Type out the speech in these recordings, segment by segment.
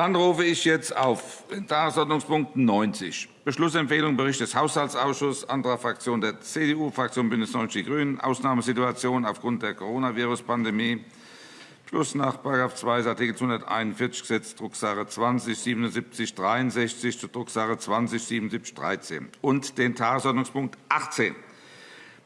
Dann rufe ich jetzt auf Tagesordnungspunkt 90, Beschlussempfehlung Bericht des Haushaltsausschusses, anderer Fraktion der CDU-Fraktion BÜNDNIS 90 die GRÜNEN, Ausnahmesituation aufgrund der Coronavirus-Pandemie, Beschluss nach § 2 Art. 241 Gesetz, Drucksache 20 77 63 zu Drucksache 20 77 13 und den Tagesordnungspunkt 18,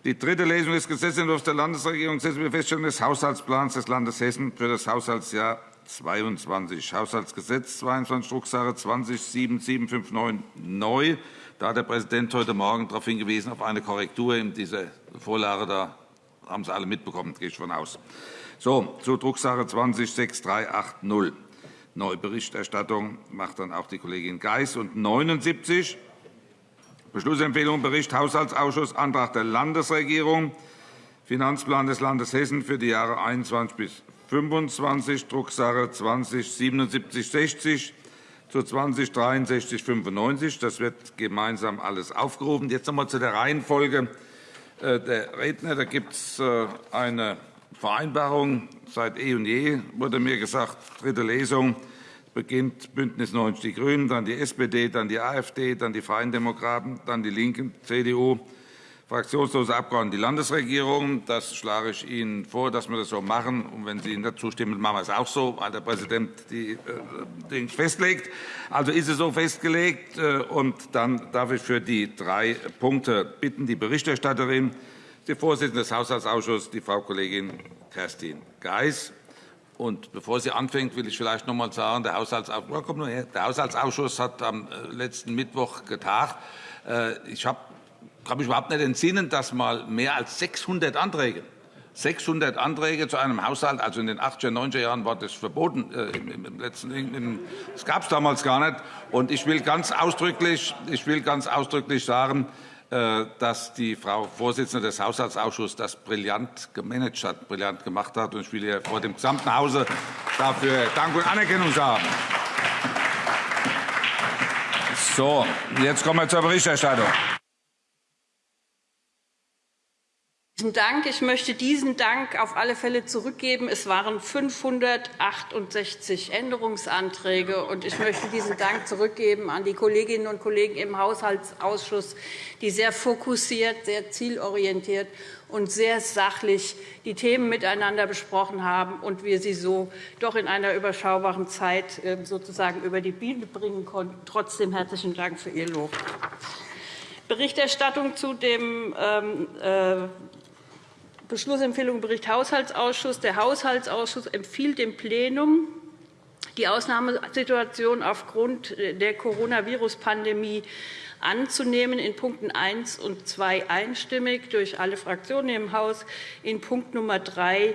die dritte Lesung des Gesetzentwurfs der Landesregierung gesetzliche Feststellung des Haushaltsplans des Landes Hessen für das Haushaltsjahr 22. Haushaltsgesetz 22 Drucksache 20 7759 neu. Da hat der Präsident heute Morgen darauf hingewiesen, auf eine Korrektur in dieser Vorlage. Da haben Sie alle mitbekommen, gehe ich von aus. So, zu Drucksache 20 6380. Neue Berichterstattung macht dann auch die Kollegin Geis. Und 79 Beschlussempfehlung Bericht Haushaltsausschuss Antrag der Landesregierung Finanzplan des Landes Hessen für die Jahre 21 bis 25, Drucksache 20 7760 zu 20 63 95. Das wird gemeinsam alles aufgerufen. Jetzt noch einmal zu der Reihenfolge äh, der Redner. Da gibt es äh, eine Vereinbarung seit eh und je, wurde mir gesagt, dritte Lesung beginnt BÜNDNIS 90 die GRÜNEN, dann die SPD, dann die AfD, dann die Freien Demokraten, dann die LINKEN, CDU, fraktionslose Abgeordnete die Landesregierung. Das schlage ich Ihnen vor, dass wir das so machen. Und wenn Sie nicht zustimmen, machen wir es auch so, weil der Präsident die äh, Dinge festlegt. Also ist es so festgelegt. Äh, und dann darf ich für die drei Punkte bitten, die Berichterstatterin, die Vorsitzende des Haushaltsausschusses, die Frau Kollegin Kerstin Geis, und bevor sie anfängt, will ich vielleicht noch einmal sagen, der Haushaltsausschuss, der Haushaltsausschuss hat am äh, letzten Mittwoch getagt. Ich kann mich überhaupt nicht entsinnen, dass mal mehr als 600 Anträge 600 Anträge zu einem Haushalt, also in den 80er, 90er Jahren war das verboten. Äh, Im letzten, das gab es damals gar nicht. Und ich will ganz ausdrücklich, ich will ganz ausdrücklich sagen, äh, dass die Frau Vorsitzende des Haushaltsausschusses das brillant gemanagt hat, brillant gemacht hat. ich will ihr vor dem gesamten Hause dafür Dank und Anerkennung sagen. So, jetzt kommen wir zur Berichterstattung. Dank. Ich möchte diesen Dank auf alle Fälle zurückgeben. Es waren 568 Änderungsanträge. und Ich möchte diesen Dank zurückgeben an die Kolleginnen und Kollegen im Haushaltsausschuss, die sehr fokussiert, sehr zielorientiert und sehr sachlich die Themen miteinander besprochen haben und wir sie so doch in einer überschaubaren Zeit ähm, sozusagen über die Bühne bringen konnten. Trotzdem herzlichen Dank für Ihr Lob. Berichterstattung zu dem ähm, äh, Beschlussempfehlung Bericht Haushaltsausschuss. Der Haushaltsausschuss empfiehlt dem Plenum, die Ausnahmesituation aufgrund der Coronavirus-Pandemie anzunehmen, in Punkten 1 und 2 einstimmig durch alle Fraktionen im Haus, in Punkt Nummer 3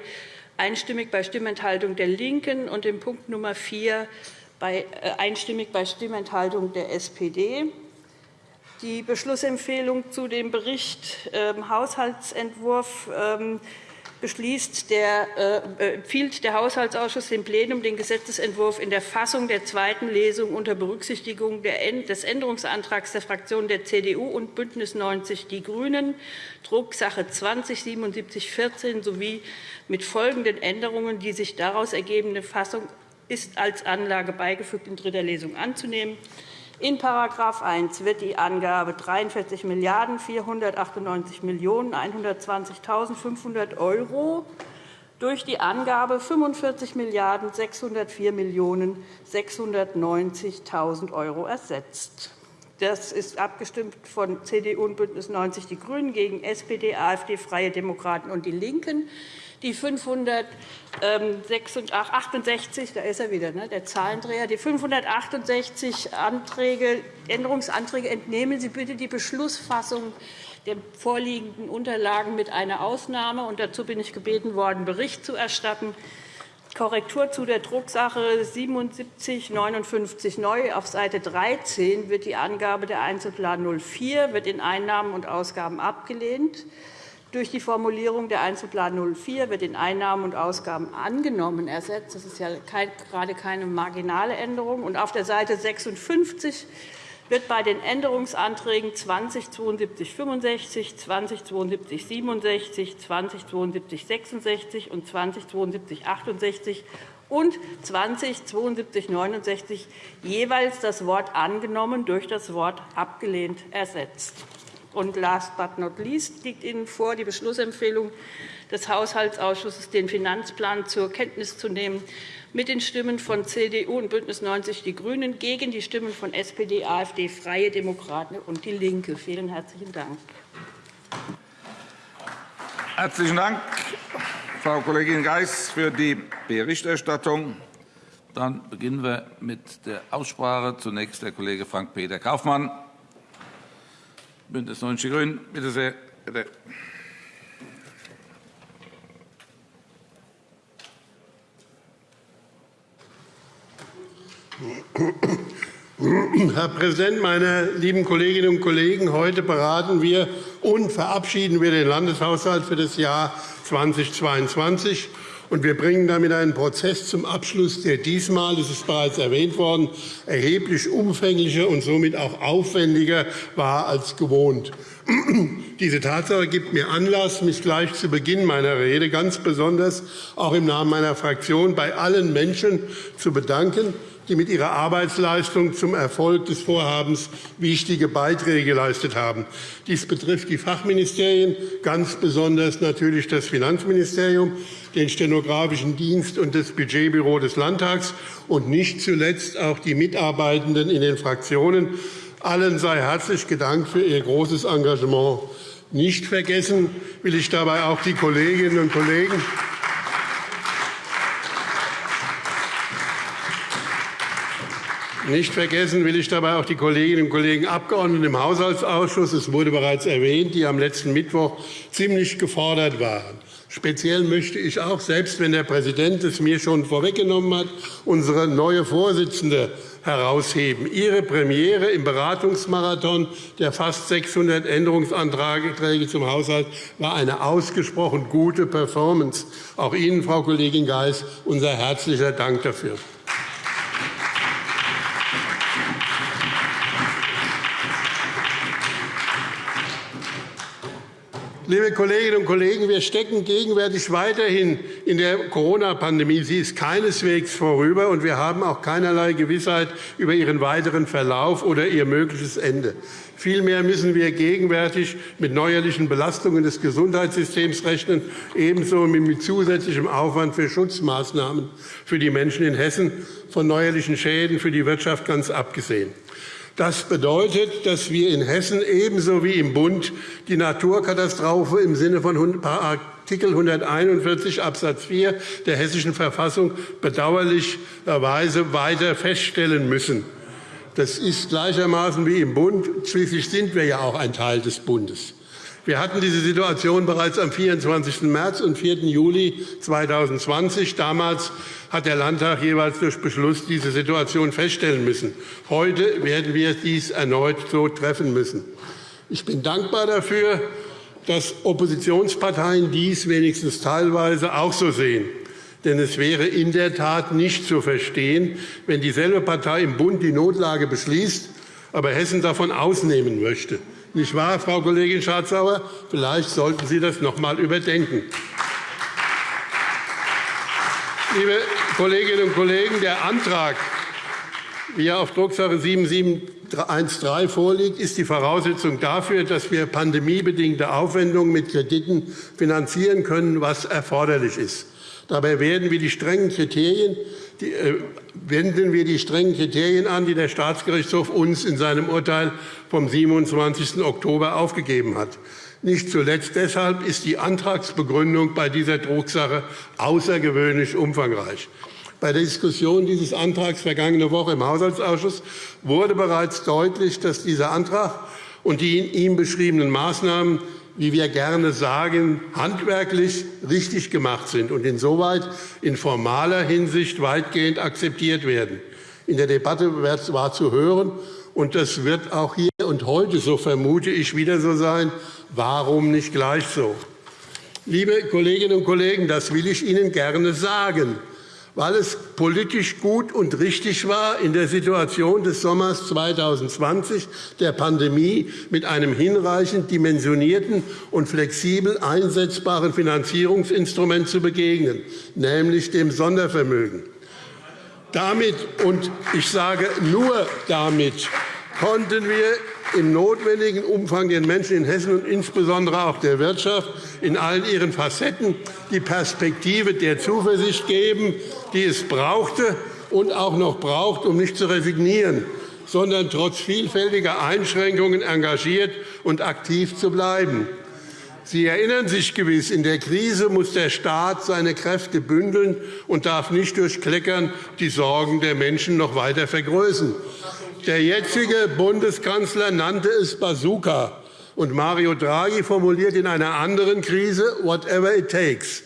einstimmig bei Stimmenthaltung der LINKEN und in Punkt Nummer 4 äh, einstimmig bei Stimmenthaltung der SPD. Die Beschlussempfehlung zu dem Bericht ähm, Haushaltsentwurf ähm, beschließt der, äh, empfiehlt der Haushaltsausschuss dem Plenum den Gesetzentwurf in der Fassung der zweiten Lesung unter Berücksichtigung des Änderungsantrags der Fraktionen der CDU und BÜNDNIS 90 die GRÜNEN, Drucksache 20-7714 sowie mit folgenden Änderungen, die sich daraus ergebende Fassung ist als Anlage beigefügt in dritter Lesung anzunehmen. In § 1 wird die Angabe 43 498 120.500 € durch die Angabe 45 604 690.000 € ersetzt. Das ist abgestimmt von CDU und BÜNDNIS 90 die GRÜNEN gegen SPD, AfD, Freie Demokraten und DIE LINKEN. Die 568, da ist er wieder, ne, der Zahlendreher, die 568 Anträge, Änderungsanträge entnehmen Sie bitte die Beschlussfassung der vorliegenden Unterlagen mit einer Ausnahme. Und dazu bin ich gebeten worden, Bericht zu erstatten. Korrektur zu der Drucksache 7759 neu. Auf Seite 13 wird die Angabe der Einzelplan 04 wird in Einnahmen und Ausgaben abgelehnt. Durch die Formulierung der Einzelplan 04 wird in Einnahmen und Ausgaben angenommen ersetzt. Das ist ja gerade keine marginale Änderung. Und auf der Seite 56 wird bei den Änderungsanträgen 207265, 207267, 207266 und 207268 und 20 7269 jeweils das Wort angenommen durch das Wort abgelehnt ersetzt. Und last but not least liegt Ihnen vor die Beschlussempfehlung des Haushaltsausschusses, den Finanzplan zur Kenntnis zu nehmen, mit den Stimmen von CDU und BÜNDNIS 90 die GRÜNEN gegen die Stimmen von SPD, AfD, Freie Demokraten und DIE LINKE. Vielen herzlichen Dank. Herzlichen Dank, Frau Kollegin Geis, für die Berichterstattung. Dann beginnen wir mit der Aussprache. Zunächst der Kollege Frank-Peter Kaufmann, BÜNDNIS 90 die GRÜNEN. Bitte sehr. Bitte. Herr Präsident, meine lieben Kolleginnen und Kollegen! Heute beraten wir und verabschieden wir den Landeshaushalt für das Jahr 2022. Und wir bringen damit einen Prozess zum Abschluss, der diesmal, das ist bereits erwähnt worden, erheblich umfänglicher und somit auch aufwendiger war als gewohnt. Diese Tatsache gibt mir Anlass, mich gleich zu Beginn meiner Rede ganz besonders auch im Namen meiner Fraktion bei allen Menschen zu bedanken, die mit ihrer Arbeitsleistung zum Erfolg des Vorhabens wichtige Beiträge geleistet haben. Dies betrifft die Fachministerien, ganz besonders natürlich das Finanzministerium, den Stenografischen Dienst und das Budgetbüro des Landtags und nicht zuletzt auch die Mitarbeitenden in den Fraktionen. Allen sei herzlich gedankt für ihr großes Engagement. Nicht vergessen will ich dabei auch die Kolleginnen und Kollegen Nicht vergessen will ich dabei auch die Kolleginnen und Kollegen Abgeordneten im Haushaltsausschuss, es wurde bereits erwähnt, die am letzten Mittwoch ziemlich gefordert waren. Speziell möchte ich auch, selbst wenn der Präsident es mir schon vorweggenommen hat, unsere neue Vorsitzende herausheben. Ihre Premiere im Beratungsmarathon der fast 600 Änderungsanträge zum Haushalt war eine ausgesprochen gute Performance. Auch Ihnen, Frau Kollegin Geis, unser herzlicher Dank dafür. Liebe Kolleginnen und Kollegen, wir stecken gegenwärtig weiterhin in der Corona-Pandemie. Sie ist keineswegs vorüber, und wir haben auch keinerlei Gewissheit über ihren weiteren Verlauf oder ihr mögliches Ende. Vielmehr müssen wir gegenwärtig mit neuerlichen Belastungen des Gesundheitssystems rechnen, ebenso mit zusätzlichem Aufwand für Schutzmaßnahmen für die Menschen in Hessen, von neuerlichen Schäden für die Wirtschaft ganz abgesehen. Das bedeutet, dass wir in Hessen ebenso wie im Bund die Naturkatastrophe im Sinne von Artikel 141 Abs. 4 der Hessischen Verfassung bedauerlicherweise weiter feststellen müssen. Das ist gleichermaßen wie im Bund. Schließlich sind wir ja auch ein Teil des Bundes. Wir hatten diese Situation bereits am 24. März und 4. Juli 2020. Damals hat der Landtag jeweils durch Beschluss diese Situation feststellen müssen. Heute werden wir dies erneut so treffen müssen. Ich bin dankbar dafür, dass Oppositionsparteien dies wenigstens teilweise auch so sehen. Denn es wäre in der Tat nicht zu verstehen, wenn dieselbe Partei im Bund die Notlage beschließt, aber Hessen davon ausnehmen möchte. Nicht wahr, Frau Kollegin Schardt-Sauer? Vielleicht sollten Sie das noch einmal überdenken. Liebe Kolleginnen und Kollegen, der Antrag, wie er auf Drucksache 7713 vorliegt, ist die Voraussetzung dafür, dass wir pandemiebedingte Aufwendungen mit Krediten finanzieren können, was erforderlich ist. Dabei werden wir die strengen Kriterien, wenden wir die strengen Kriterien an, die der Staatsgerichtshof uns in seinem Urteil vom 27. Oktober aufgegeben hat. Nicht zuletzt deshalb ist die Antragsbegründung bei dieser Drucksache außergewöhnlich umfangreich. Bei der Diskussion dieses Antrags vergangene Woche im Haushaltsausschuss wurde bereits deutlich, dass dieser Antrag und die in ihm beschriebenen Maßnahmen, wie wir gerne sagen, handwerklich richtig gemacht sind und insoweit in formaler Hinsicht weitgehend akzeptiert werden. In der Debatte war zu hören, und das wird auch hier und heute, so vermute ich, wieder so sein, Warum nicht gleich so? Liebe Kolleginnen und Kollegen, das will ich Ihnen gerne sagen, weil es politisch gut und richtig war, in der Situation des Sommers 2020 der Pandemie mit einem hinreichend dimensionierten und flexibel einsetzbaren Finanzierungsinstrument zu begegnen, nämlich dem Sondervermögen. Damit, und ich sage nur damit, konnten wir im notwendigen Umfang den Menschen in Hessen und insbesondere auch der Wirtschaft in allen ihren Facetten die Perspektive der Zuversicht geben, die es brauchte und auch noch braucht, um nicht zu resignieren, sondern trotz vielfältiger Einschränkungen engagiert und aktiv zu bleiben. Sie erinnern sich gewiss, in der Krise muss der Staat seine Kräfte bündeln und darf nicht durch Kleckern die Sorgen der Menschen noch weiter vergrößern. Der jetzige Bundeskanzler nannte es Bazooka, und Mario Draghi formuliert in einer anderen Krise whatever it takes.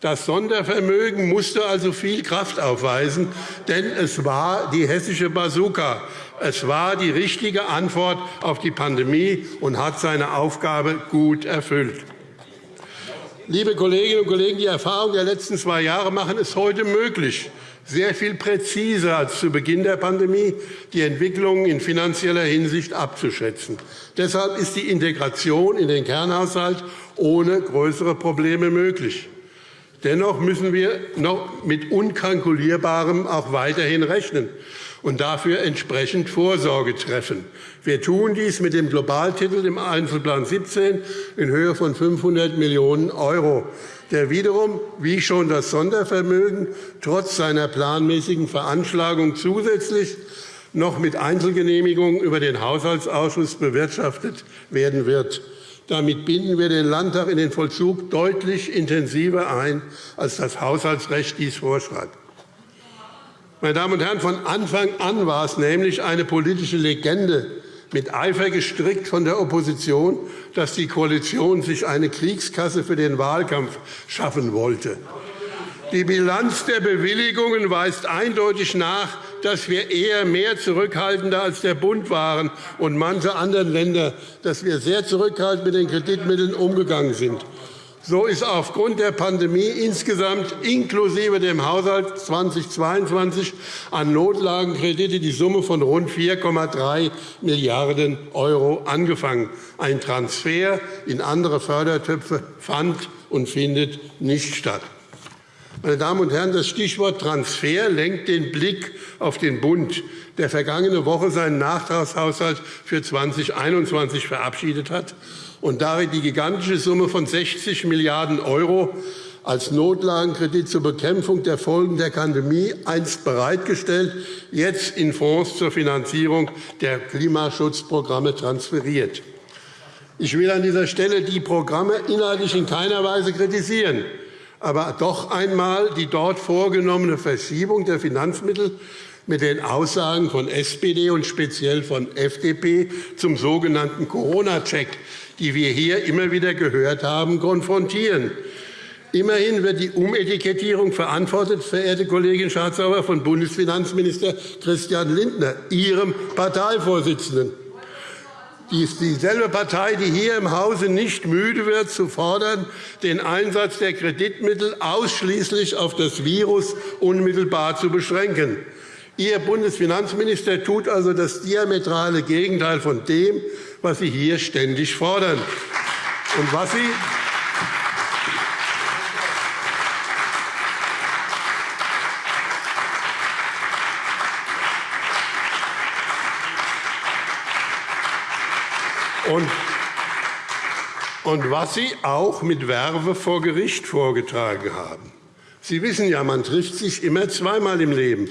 Das Sondervermögen musste also viel Kraft aufweisen, denn es war die hessische Bazooka. Es war die richtige Antwort auf die Pandemie und hat seine Aufgabe gut erfüllt. Liebe Kolleginnen und Kollegen, die Erfahrungen der letzten zwei Jahre machen es heute möglich, sehr viel präziser als zu Beginn der Pandemie die Entwicklungen in finanzieller Hinsicht abzuschätzen. Deshalb ist die Integration in den Kernhaushalt ohne größere Probleme möglich. Dennoch müssen wir noch mit Unkalkulierbarem auch weiterhin rechnen und dafür entsprechend Vorsorge treffen. Wir tun dies mit dem Globaltitel im Einzelplan 17 in Höhe von 500 Millionen €, der wiederum, wie schon das Sondervermögen, trotz seiner planmäßigen Veranschlagung zusätzlich noch mit Einzelgenehmigung über den Haushaltsausschuss bewirtschaftet werden wird. Damit binden wir den Landtag in den Vollzug deutlich intensiver ein, als das Haushaltsrecht dies vorschreibt. Meine Damen und Herren, von Anfang an war es nämlich eine politische Legende, mit Eifer gestrickt von der Opposition, dass die Koalition sich eine Kriegskasse für den Wahlkampf schaffen wollte. Die Bilanz der Bewilligungen weist eindeutig nach, dass wir eher mehr zurückhaltender als der Bund waren und manche anderen Länder, dass wir sehr zurückhaltend mit den Kreditmitteln umgegangen sind. So ist aufgrund der Pandemie insgesamt inklusive dem Haushalt 2022 an Notlagenkredite die Summe von rund 4,3 Milliarden € angefangen. Ein Transfer in andere Fördertöpfe fand und findet nicht statt. Meine Damen und Herren, das Stichwort Transfer lenkt den Blick auf den Bund, der vergangene Woche seinen Nachtragshaushalt für 2021 verabschiedet hat und darin die gigantische Summe von 60 Milliarden € als Notlagenkredit zur Bekämpfung der Folgen der Pandemie einst bereitgestellt, jetzt in Fonds zur Finanzierung der Klimaschutzprogramme transferiert. Ich will an dieser Stelle die Programme inhaltlich in keiner Weise kritisieren, aber doch einmal die dort vorgenommene Verschiebung der Finanzmittel mit den Aussagen von SPD und speziell von FDP zum sogenannten Corona-Check die wir hier immer wieder gehört haben, konfrontieren. Immerhin wird die Umetikettierung verantwortet, verehrte Kollegin Schardt-Sauer, von Bundesfinanzminister Christian Lindner, Ihrem Parteivorsitzenden. Die ist dieselbe Partei, die hier im Hause nicht müde wird, zu fordern, den Einsatz der Kreditmittel ausschließlich auf das Virus unmittelbar zu beschränken. Ihr Bundesfinanzminister tut also das diametrale Gegenteil von dem, was Sie hier ständig fordern. Und was Sie und was Sie auch mit Werbe vor Gericht vorgetragen haben. Sie wissen ja, man trifft sich immer zweimal im Leben.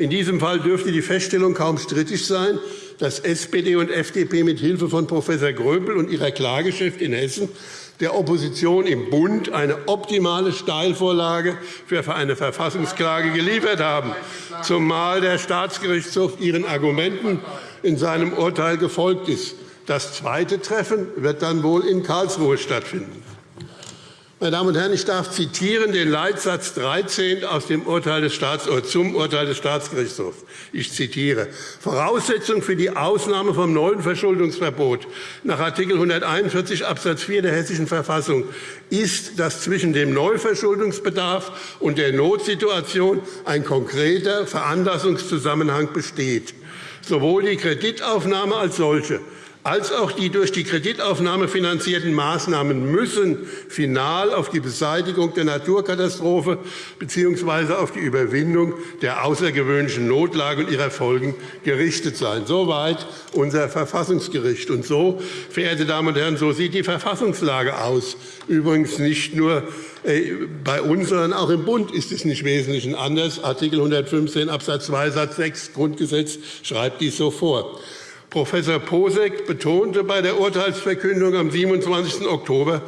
In diesem Fall dürfte die Feststellung kaum strittig sein, dass SPD und FDP mit Hilfe von Prof. Gröbel und ihrer Klageschrift in Hessen der Opposition im Bund eine optimale Steilvorlage für eine Verfassungsklage geliefert haben, zumal der Staatsgerichtshof ihren Argumenten in seinem Urteil gefolgt ist. Das zweite Treffen wird dann wohl in Karlsruhe stattfinden. Meine Damen und Herren, ich darf zitieren den Leitsatz 13 aus dem Urteil des zum Urteil des Staatsgerichtshofs. Ich zitiere. Voraussetzung für die Ausnahme vom neuen Verschuldungsverbot nach Art. 141 Abs. 4 der Hessischen Verfassung ist, dass zwischen dem Neuverschuldungsbedarf und der Notsituation ein konkreter Veranlassungszusammenhang besteht. Sowohl die Kreditaufnahme als solche als auch die durch die Kreditaufnahme finanzierten Maßnahmen müssen final auf die Beseitigung der Naturkatastrophe bzw. auf die Überwindung der außergewöhnlichen Notlage und ihrer Folgen gerichtet sein. Soweit unser Verfassungsgericht. Und so, verehrte Damen und Herren, so sieht die Verfassungslage aus. Übrigens nicht nur äh, bei uns, sondern auch im Bund ist es nicht wesentlich anders. Artikel 115 Abs. 2 Satz 6 Grundgesetz schreibt dies so vor. Professor Posek betonte bei der Urteilsverkündung am 27. Oktober,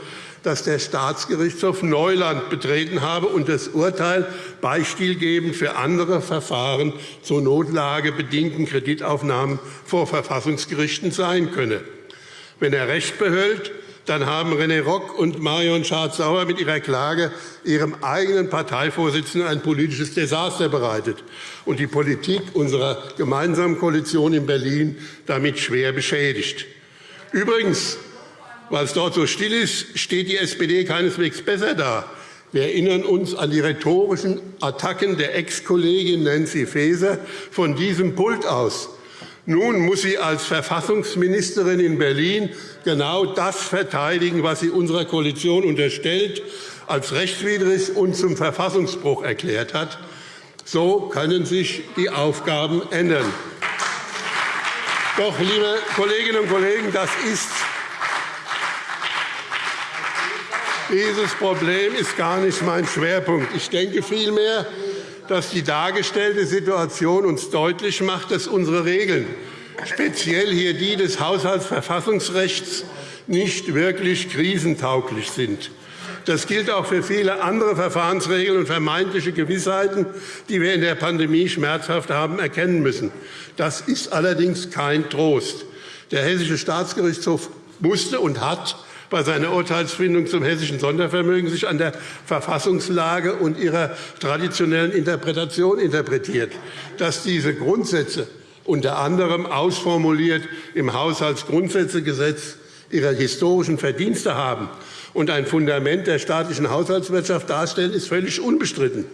dass der Staatsgerichtshof Neuland betreten habe und das Urteil beispielgebend für andere Verfahren zu notlagebedingten Kreditaufnahmen vor Verfassungsgerichten sein könne. Wenn er Recht behält, dann haben René Rock und Marion Schardt-Sauer mit ihrer Klage ihrem eigenen Parteivorsitzenden ein politisches Desaster bereitet und die Politik unserer gemeinsamen Koalition in Berlin damit schwer beschädigt. Übrigens, weil es dort so still ist, steht die SPD keineswegs besser da. Wir erinnern uns an die rhetorischen Attacken der Ex-Kollegin Nancy Faeser von diesem Pult aus. Nun muss sie als Verfassungsministerin in Berlin genau das verteidigen, was sie unserer Koalition unterstellt, als rechtswidrig und zum Verfassungsbruch erklärt hat. So können sich die Aufgaben ändern. Doch, liebe Kolleginnen und Kollegen, das ist dieses Problem ist gar nicht mein Schwerpunkt. Ich denke vielmehr, dass die dargestellte Situation uns deutlich macht, dass unsere Regeln, speziell hier die des Haushaltsverfassungsrechts, nicht wirklich krisentauglich sind. Das gilt auch für viele andere Verfahrensregeln und vermeintliche Gewissheiten, die wir in der Pandemie schmerzhaft haben erkennen müssen. Das ist allerdings kein Trost. Der Hessische Staatsgerichtshof musste und hat bei seiner Urteilsfindung zum hessischen Sondervermögen sich an der Verfassungslage und ihrer traditionellen Interpretation interpretiert. Dass diese Grundsätze unter anderem ausformuliert im Haushaltsgrundsätzegesetz ihre historischen Verdienste haben und ein Fundament der staatlichen Haushaltswirtschaft darstellen, ist völlig unbestritten.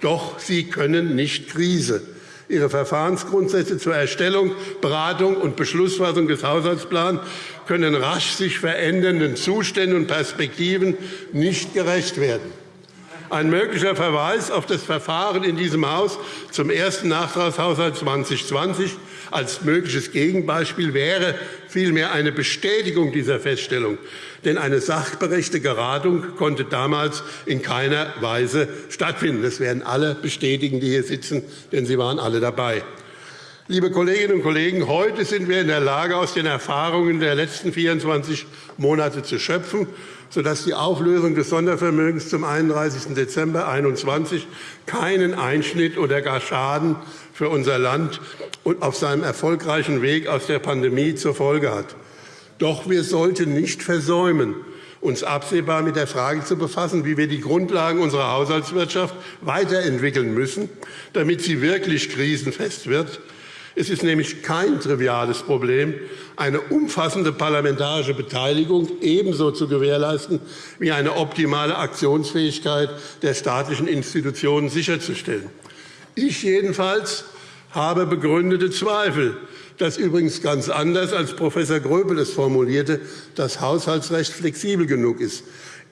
Doch sie können nicht Krise ihre Verfahrensgrundsätze zur Erstellung, Beratung und Beschlussfassung des Haushaltsplans können rasch sich verändernden Zuständen und Perspektiven nicht gerecht werden. Ein möglicher Verweis auf das Verfahren in diesem Haus zum ersten Nachtragshaushalt 2020 als mögliches Gegenbeispiel wäre vielmehr eine Bestätigung dieser Feststellung. Denn eine sachberechte Geratung konnte damals in keiner Weise stattfinden. Das werden alle bestätigen, die hier sitzen, denn sie waren alle dabei. Liebe Kolleginnen und Kollegen, heute sind wir in der Lage, aus den Erfahrungen der letzten 24 Monate zu schöpfen sodass die Auflösung des Sondervermögens zum 31. Dezember 2021 keinen Einschnitt oder gar Schaden für unser Land und auf seinem erfolgreichen Weg aus der Pandemie zur Folge hat. Doch wir sollten nicht versäumen, uns absehbar mit der Frage zu befassen, wie wir die Grundlagen unserer Haushaltswirtschaft weiterentwickeln müssen, damit sie wirklich krisenfest wird es ist nämlich kein triviales Problem, eine umfassende parlamentarische Beteiligung ebenso zu gewährleisten wie eine optimale Aktionsfähigkeit der staatlichen Institutionen sicherzustellen. Ich jedenfalls habe begründete Zweifel, dass übrigens ganz anders als Prof. Gröbel es formulierte, das Haushaltsrecht flexibel genug ist.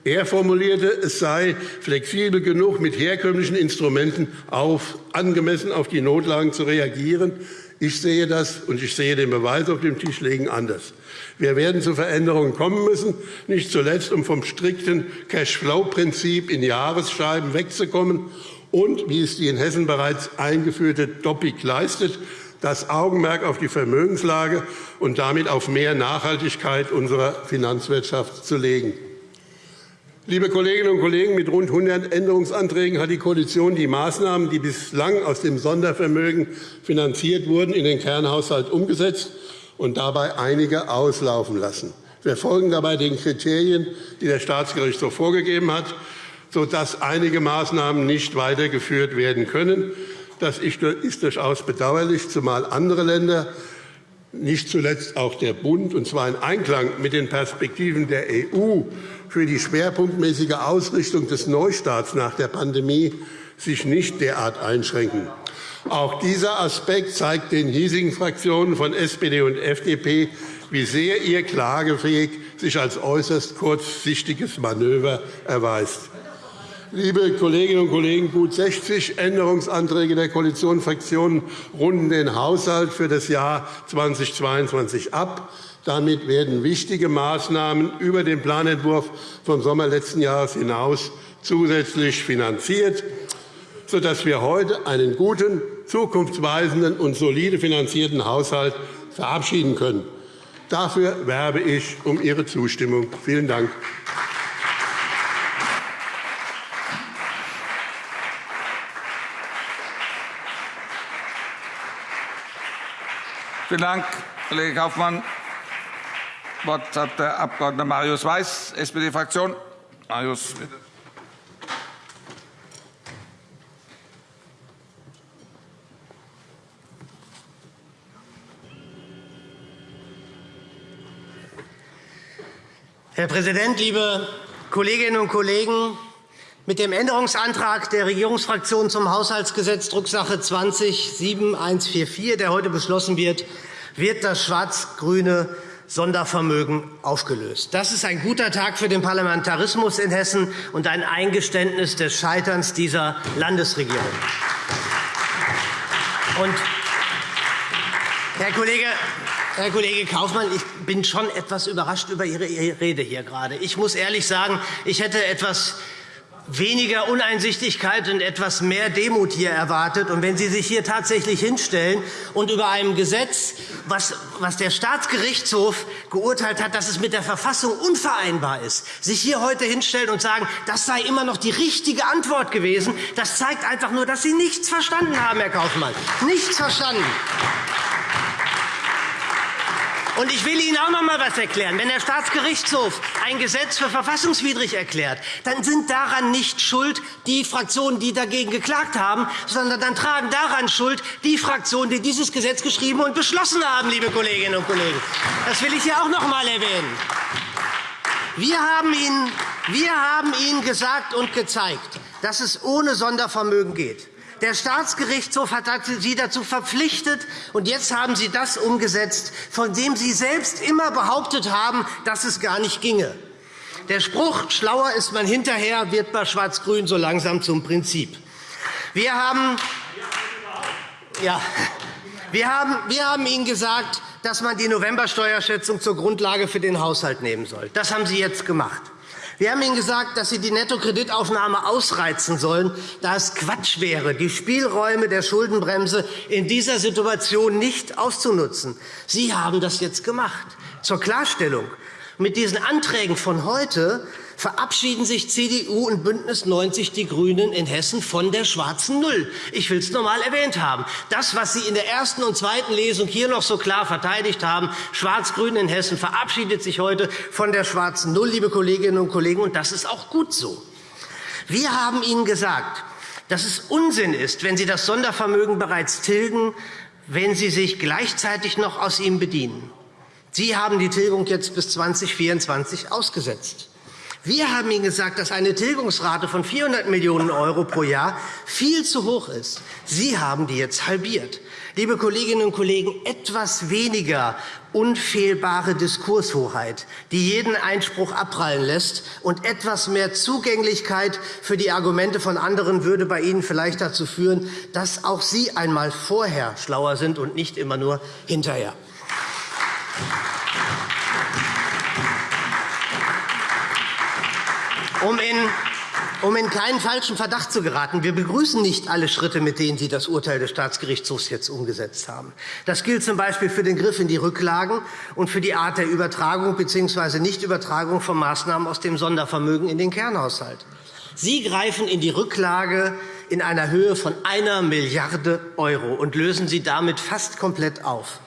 Er formulierte, es sei flexibel genug, mit herkömmlichen Instrumenten auf, angemessen auf die Notlagen zu reagieren. Ich sehe das, und ich sehe den Beweis auf dem Tisch legen, anders. Wir werden zu Veränderungen kommen müssen, nicht zuletzt, um vom strikten Cash-Flow-Prinzip in Jahresscheiben wegzukommen und, wie es die in Hessen bereits eingeführte Doppik leistet, das Augenmerk auf die Vermögenslage und damit auf mehr Nachhaltigkeit unserer Finanzwirtschaft zu legen. Liebe Kolleginnen und Kollegen, mit rund 100 Änderungsanträgen hat die Koalition die Maßnahmen, die bislang aus dem Sondervermögen finanziert wurden, in den Kernhaushalt umgesetzt und dabei einige auslaufen lassen. Wir folgen dabei den Kriterien, die der Staatsgerichtshof vorgegeben hat, sodass einige Maßnahmen nicht weitergeführt werden können. Das ist durchaus bedauerlich, zumal andere Länder, nicht zuletzt auch der Bund, und zwar in Einklang mit den Perspektiven der EU, für die schwerpunktmäßige Ausrichtung des Neustarts nach der Pandemie sich nicht derart einschränken. Auch dieser Aspekt zeigt den hiesigen Fraktionen von SPD und FDP wie sehr Ihr klagefähig sich als äußerst kurzsichtiges Manöver erweist. Liebe Kolleginnen und Kollegen, gut 60 Änderungsanträge der Koalitionsfraktionen runden den Haushalt für das Jahr 2022 ab. Damit werden wichtige Maßnahmen über den Planentwurf vom Sommer letzten Jahres hinaus zusätzlich finanziert, sodass wir heute einen guten, zukunftsweisenden und solide finanzierten Haushalt verabschieden können. Dafür werbe ich um Ihre Zustimmung. Vielen Dank. Vielen Dank, Kollege Kaufmann. Das Wort hat der Abg. Marius Weiß, SPD-Fraktion. Marius, bitte. Herr Präsident, liebe Kolleginnen und Kollegen! Mit dem Änderungsantrag der Regierungsfraktion zum Haushaltsgesetz Drucksache 20-7144, der heute beschlossen wird, wird das schwarz-grüne Sondervermögen aufgelöst. Das ist ein guter Tag für den Parlamentarismus in Hessen und ein Eingeständnis des Scheiterns dieser Landesregierung. Und, Herr Kollege, Herr Kollege Kaufmann, ich bin schon etwas überrascht über Ihre Rede hier gerade. Ich muss ehrlich sagen, ich hätte etwas weniger Uneinsichtigkeit und etwas mehr Demut hier erwartet. Und wenn Sie sich hier tatsächlich hinstellen und über einem Gesetz, was, was der Staatsgerichtshof geurteilt hat, dass es mit der Verfassung unvereinbar ist, sich hier heute hinstellen und sagen, das sei immer noch die richtige Antwort gewesen, das zeigt einfach nur, dass Sie nichts verstanden haben, Herr Kaufmann. Nichts verstanden. Und ich will Ihnen auch noch einmal etwas erklären. Wenn der Staatsgerichtshof ein Gesetz für verfassungswidrig erklärt, dann sind daran nicht schuld die Fraktionen, die dagegen geklagt haben, sondern dann tragen daran Schuld die Fraktionen, die dieses Gesetz geschrieben und beschlossen haben, liebe Kolleginnen und Kollegen. Das will ich hier auch noch einmal erwähnen. Wir haben, Ihnen, wir haben Ihnen gesagt und gezeigt, dass es ohne Sondervermögen geht. Der Staatsgerichtshof hat Sie dazu verpflichtet, und jetzt haben Sie das umgesetzt, von dem Sie selbst immer behauptet haben, dass es gar nicht ginge. Der Spruch, schlauer ist man hinterher, wird bei Schwarz-Grün so langsam zum Prinzip. Wir haben, ja, wir haben, wir haben Ihnen gesagt, dass man die Novembersteuerschätzung zur Grundlage für den Haushalt nehmen soll. Das haben Sie jetzt gemacht. Wir haben Ihnen gesagt, dass Sie die Nettokreditaufnahme ausreizen sollen, da es Quatsch wäre, die Spielräume der Schuldenbremse in dieser Situation nicht auszunutzen. Sie haben das jetzt gemacht. Zur Klarstellung. Mit diesen Anträgen von heute verabschieden sich CDU und BÜNDNIS 90 die GRÜNEN in Hessen von der schwarzen Null. Ich will es noch einmal erwähnt haben. Das, was Sie in der ersten und zweiten Lesung hier noch so klar verteidigt haben, Schwarz-Grün in Hessen, verabschiedet sich heute von der schwarzen Null, liebe Kolleginnen und Kollegen, und das ist auch gut so. Wir haben Ihnen gesagt, dass es Unsinn ist, wenn Sie das Sondervermögen bereits tilgen, wenn Sie sich gleichzeitig noch aus ihm bedienen. Sie haben die Tilgung jetzt bis 2024 ausgesetzt. Wir haben Ihnen gesagt, dass eine Tilgungsrate von 400 Millionen € pro Jahr viel zu hoch ist. Sie haben die jetzt halbiert. Liebe Kolleginnen und Kollegen, etwas weniger unfehlbare Diskurshoheit, die jeden Einspruch abprallen lässt, und etwas mehr Zugänglichkeit für die Argumente von anderen würde bei Ihnen vielleicht dazu führen, dass auch Sie einmal vorher schlauer sind und nicht immer nur hinterher. Um in um in keinen falschen Verdacht zu geraten, wir begrüßen nicht alle Schritte, mit denen Sie das Urteil des Staatsgerichtshofs jetzt umgesetzt haben. Das gilt z. B. für den Griff in die Rücklagen und für die Art der Übertragung bzw. Nichtübertragung von Maßnahmen aus dem Sondervermögen in den Kernhaushalt. Sie greifen in die Rücklage in einer Höhe von einer Milliarde € und lösen sie damit fast komplett auf.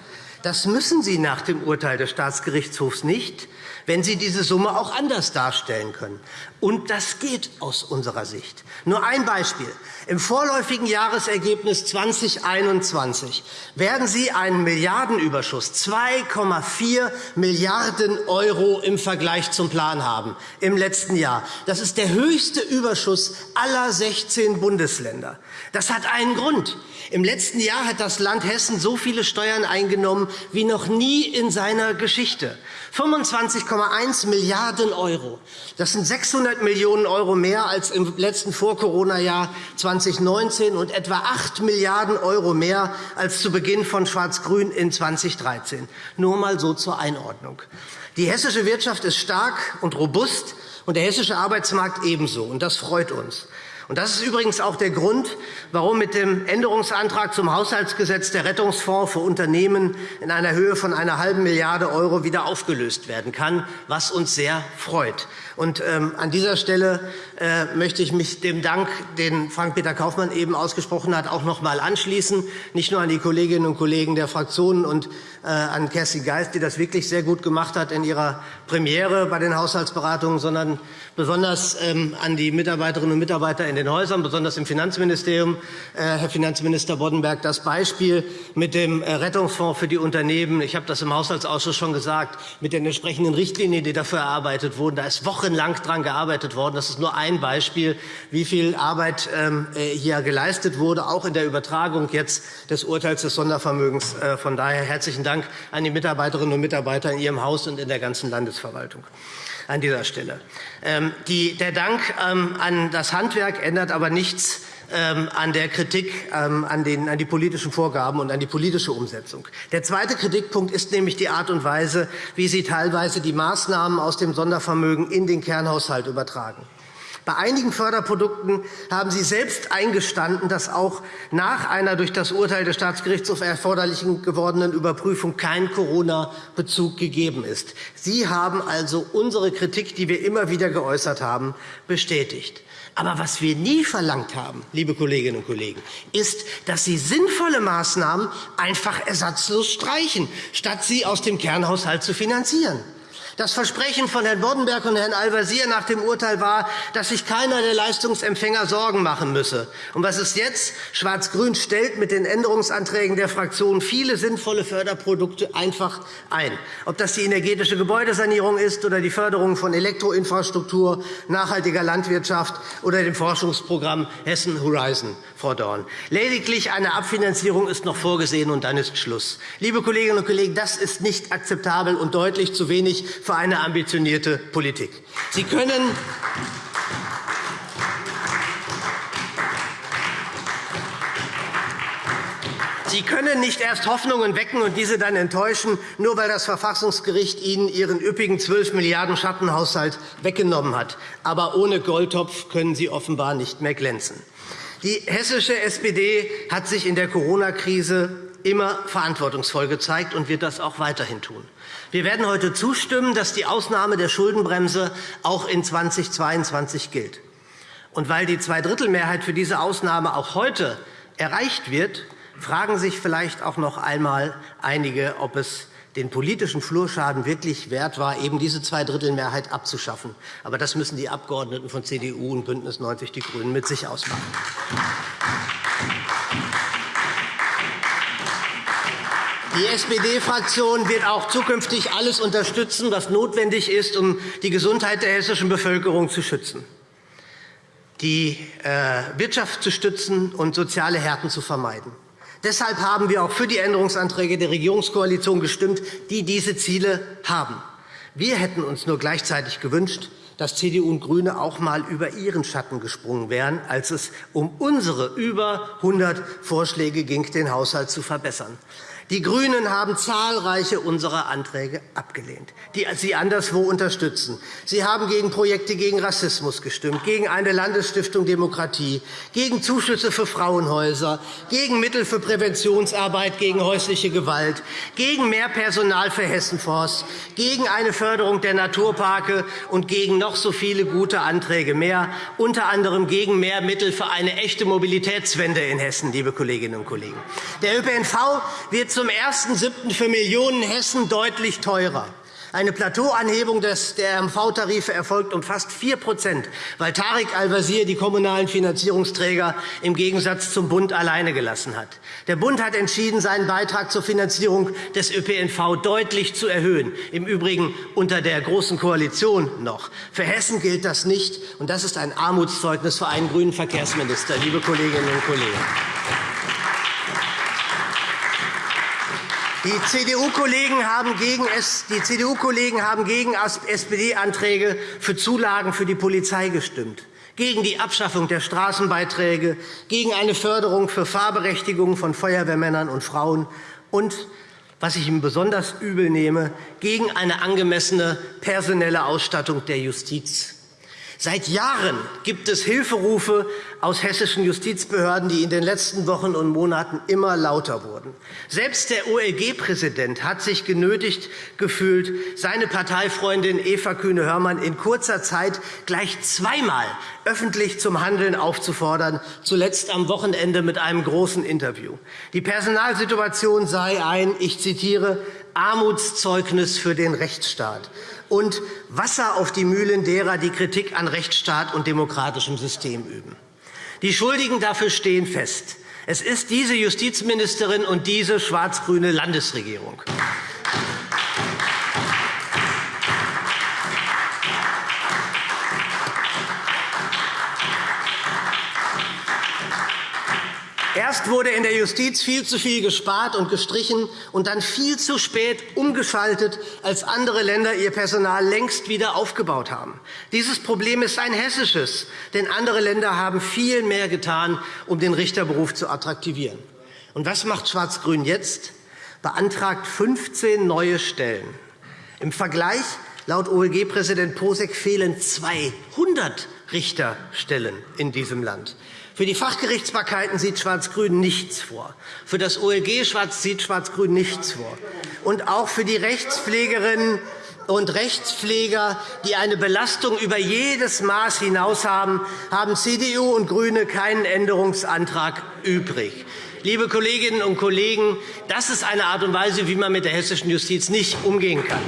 Das müssen Sie nach dem Urteil des Staatsgerichtshofs nicht, wenn Sie diese Summe auch anders darstellen können. Und das geht aus unserer Sicht. Nur ein Beispiel. Im vorläufigen Jahresergebnis 2021 werden Sie einen Milliardenüberschuss, 2,4 Milliarden € im Vergleich zum Plan haben im letzten Jahr. Das ist der höchste Überschuss aller 16 Bundesländer. Das hat einen Grund. Im letzten Jahr hat das Land Hessen so viele Steuern eingenommen wie noch nie in seiner Geschichte. 25,1 Milliarden €. Das sind 600 Millionen € mehr als im letzten Vor-Corona-Jahr 2019 und etwa 8 Milliarden € mehr als zu Beginn von Schwarz-Grün in 2013. Nur einmal so zur Einordnung. Die hessische Wirtschaft ist stark und robust, und der hessische Arbeitsmarkt ebenso. Und das freut uns. Und das ist übrigens auch der Grund, warum mit dem Änderungsantrag zum Haushaltsgesetz der Rettungsfonds für Unternehmen in einer Höhe von einer halben Milliarde € wieder aufgelöst werden kann, was uns sehr freut. Und ähm, an dieser Stelle möchte ich mich dem Dank, den Frank-Peter Kaufmann eben ausgesprochen hat, auch noch einmal anschließen, nicht nur an die Kolleginnen und Kollegen der Fraktionen und äh, an Kerstin Geist, die das wirklich sehr gut gemacht hat in ihrer Premiere bei den Haushaltsberatungen, sondern besonders ähm, an die Mitarbeiterinnen und Mitarbeiter in den Häusern, besonders im Finanzministerium. Äh, Herr Finanzminister Boddenberg, das Beispiel mit dem äh, Rettungsfonds für die Unternehmen, ich habe das im Haushaltsausschuss schon gesagt, mit den entsprechenden Richtlinien, die dafür erarbeitet wurden, da ist Wochen wochenlang daran gearbeitet worden. Das ist nur ein Beispiel, wie viel Arbeit ähm, äh, hier geleistet wurde, auch in der Übertragung jetzt des Urteils des Sondervermögens. Äh, von daher herzlichen Dank an die Mitarbeiterinnen und Mitarbeiter in Ihrem Haus und in der ganzen Landesverwaltung an dieser Stelle. Ähm, der Dank ähm, an das Handwerk ändert aber nichts an der Kritik an, den, an die politischen Vorgaben und an die politische Umsetzung. Der zweite Kritikpunkt ist nämlich die Art und Weise, wie Sie teilweise die Maßnahmen aus dem Sondervermögen in den Kernhaushalt übertragen. Bei einigen Förderprodukten haben Sie selbst eingestanden, dass auch nach einer durch das Urteil des Staatsgerichtshofs erforderlich gewordenen Überprüfung kein Corona-Bezug gegeben ist. Sie haben also unsere Kritik, die wir immer wieder geäußert haben, bestätigt. Aber was wir nie verlangt haben, liebe Kolleginnen und Kollegen, ist, dass Sie sinnvolle Maßnahmen einfach ersatzlos streichen, statt sie aus dem Kernhaushalt zu finanzieren. Das Versprechen von Herrn Boddenberg und Herrn Al-Wazir nach dem Urteil war, dass sich keiner der Leistungsempfänger Sorgen machen müsse. Und was ist jetzt? Schwarz-Grün stellt mit den Änderungsanträgen der Fraktion viele sinnvolle Förderprodukte einfach ein. Ob das die energetische Gebäudesanierung ist oder die Förderung von Elektroinfrastruktur, nachhaltiger Landwirtschaft oder dem Forschungsprogramm Hessen Horizon, Frau Dorn. Lediglich eine Abfinanzierung ist noch vorgesehen, und dann ist Schluss. Liebe Kolleginnen und Kollegen, das ist nicht akzeptabel und deutlich zu wenig für eine ambitionierte Politik. Sie können Sie können nicht erst Hoffnungen wecken und diese dann enttäuschen, nur weil das Verfassungsgericht Ihnen Ihren üppigen 12 Milliarden Schattenhaushalt weggenommen hat. Aber ohne Goldtopf können Sie offenbar nicht mehr glänzen. Die hessische SPD hat sich in der Corona-Krise immer verantwortungsvoll gezeigt und wird das auch weiterhin tun. Wir werden heute zustimmen, dass die Ausnahme der Schuldenbremse auch in 2022 gilt. Und weil die Zweidrittelmehrheit für diese Ausnahme auch heute erreicht wird, fragen sich vielleicht auch noch einmal einige, ob es den politischen Flurschaden wirklich wert war, eben diese Zweidrittelmehrheit abzuschaffen. Aber das müssen die Abgeordneten von CDU und BÜNDNIS 90 die GRÜNEN mit sich ausmachen. Die SPD-Fraktion wird auch zukünftig alles unterstützen, was notwendig ist, um die Gesundheit der hessischen Bevölkerung zu schützen, die äh, Wirtschaft zu stützen und soziale Härten zu vermeiden. Deshalb haben wir auch für die Änderungsanträge der Regierungskoalition gestimmt, die diese Ziele haben. Wir hätten uns nur gleichzeitig gewünscht, dass CDU und GRÜNE auch einmal über ihren Schatten gesprungen wären, als es um unsere über 100 Vorschläge ging, den Haushalt zu verbessern. Die GRÜNEN haben zahlreiche unserer Anträge abgelehnt, die sie anderswo unterstützen. Sie haben gegen Projekte gegen Rassismus gestimmt, gegen eine Landesstiftung Demokratie, gegen Zuschüsse für Frauenhäuser, gegen Mittel für Präventionsarbeit gegen häusliche Gewalt, gegen mehr Personal für Hessenforst, gegen eine Förderung der Naturparke und gegen noch so viele gute Anträge mehr, unter anderem gegen mehr Mittel für eine echte Mobilitätswende in Hessen, liebe Kolleginnen und Kollegen. Der ÖPNV wird zum 1.7. für Millionen Hessen deutlich teurer. Eine Plateauanhebung der RMV-Tarife erfolgt um fast 4% weil Tarek Al-Wazir die kommunalen Finanzierungsträger im Gegensatz zum Bund alleine gelassen hat. Der Bund hat entschieden, seinen Beitrag zur Finanzierung des ÖPNV deutlich zu erhöhen, im Übrigen unter der Großen Koalition noch. Für Hessen gilt das nicht, und das ist ein Armutszeugnis für einen grünen Verkehrsminister, liebe Kolleginnen und Kollegen. Die CDU-Kollegen haben gegen, gegen SPD-Anträge für Zulagen für die Polizei gestimmt, gegen die Abschaffung der Straßenbeiträge, gegen eine Förderung für Fahrberechtigungen von Feuerwehrmännern und Frauen und was ich ihm besonders übel nehme, gegen eine angemessene personelle Ausstattung der Justiz. Seit Jahren gibt es Hilferufe aus hessischen Justizbehörden, die in den letzten Wochen und Monaten immer lauter wurden. Selbst der OLG-Präsident hat sich genötigt gefühlt, seine Parteifreundin Eva Kühne-Hörmann in kurzer Zeit gleich zweimal öffentlich zum Handeln aufzufordern, zuletzt am Wochenende mit einem großen Interview. Die Personalsituation sei ein, ich zitiere, Armutszeugnis für den Rechtsstaat und Wasser auf die Mühlen derer, die Kritik an Rechtsstaat und demokratischem System üben. Die Schuldigen dafür stehen fest. Es ist diese Justizministerin und diese schwarz-grüne Landesregierung. Erst wurde in der Justiz viel zu viel gespart und gestrichen und dann viel zu spät umgeschaltet, als andere Länder ihr Personal längst wieder aufgebaut haben. Dieses Problem ist ein hessisches, denn andere Länder haben viel mehr getan, um den Richterberuf zu attraktivieren. Und was macht Schwarz-Grün jetzt? Beantragt 15 neue Stellen. Im Vergleich laut OLG-Präsident Posek fehlen 200 Richterstellen in diesem Land. Für die Fachgerichtsbarkeiten sieht Schwarz-Grün nichts vor. Für das OLG sieht Schwarz-Grün nichts vor. Und auch für die Rechtspflegerinnen und Rechtspfleger, die eine Belastung über jedes Maß hinaus haben, haben CDU und GRÜNE keinen Änderungsantrag übrig. Liebe Kolleginnen und Kollegen, das ist eine Art und Weise, wie man mit der hessischen Justiz nicht umgehen kann.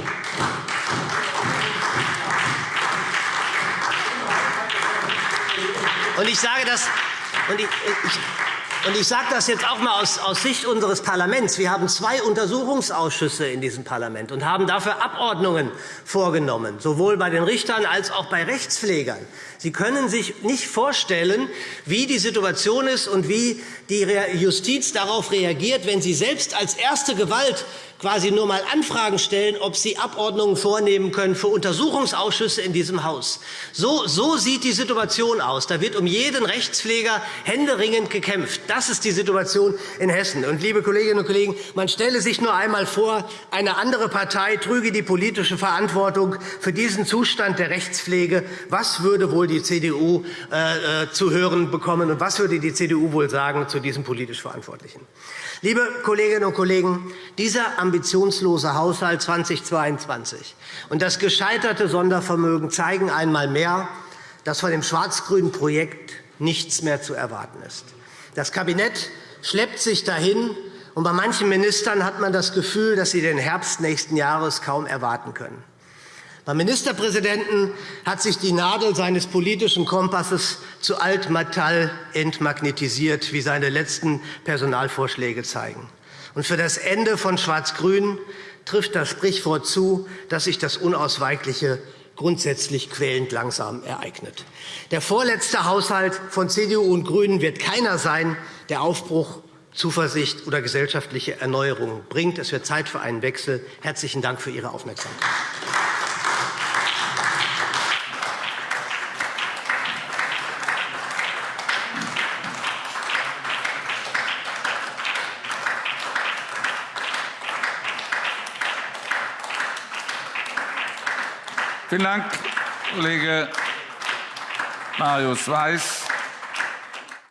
Ich sage das und ich, ich, und ich sage das jetzt auch einmal aus, aus Sicht unseres Parlaments. Wir haben zwei Untersuchungsausschüsse in diesem Parlament und haben dafür Abordnungen vorgenommen, sowohl bei den Richtern als auch bei Rechtspflegern. Sie können sich nicht vorstellen, wie die Situation ist und wie die Justiz darauf reagiert, wenn sie selbst als erste Gewalt quasi nur einmal Anfragen stellen, ob sie Abordnungen vornehmen können für Untersuchungsausschüsse in diesem Haus. So, so sieht die Situation aus. Da wird um jeden Rechtspfleger händeringend gekämpft. Das ist die Situation in Hessen. Und, liebe Kolleginnen und Kollegen, man stelle sich nur einmal vor, eine andere Partei trüge die politische Verantwortung für diesen Zustand der Rechtspflege. Was würde wohl die CDU äh, äh, zu hören bekommen, und was würde die CDU wohl sagen zu diesem politisch Verantwortlichen? Liebe Kolleginnen und Kollegen, dieser ambitionslose Haushalt 2022 und das gescheiterte Sondervermögen zeigen einmal mehr, dass von dem schwarz-grünen Projekt nichts mehr zu erwarten ist. Das Kabinett schleppt sich dahin, und bei manchen Ministern hat man das Gefühl, dass sie den Herbst nächsten Jahres kaum erwarten können. Beim Ministerpräsidenten hat sich die Nadel seines politischen Kompasses zu Altmetall entmagnetisiert, wie seine letzten Personalvorschläge zeigen. Und für das Ende von Schwarz-Grün trifft das Sprichwort zu, dass sich das Unausweichliche grundsätzlich quälend langsam ereignet. Der vorletzte Haushalt von CDU und GRÜNEN wird keiner sein, der Aufbruch, Zuversicht oder gesellschaftliche Erneuerung bringt. Es wird Zeit für einen Wechsel. Herzlichen Dank für Ihre Aufmerksamkeit. Vielen Dank, Kollege Marius Weiß.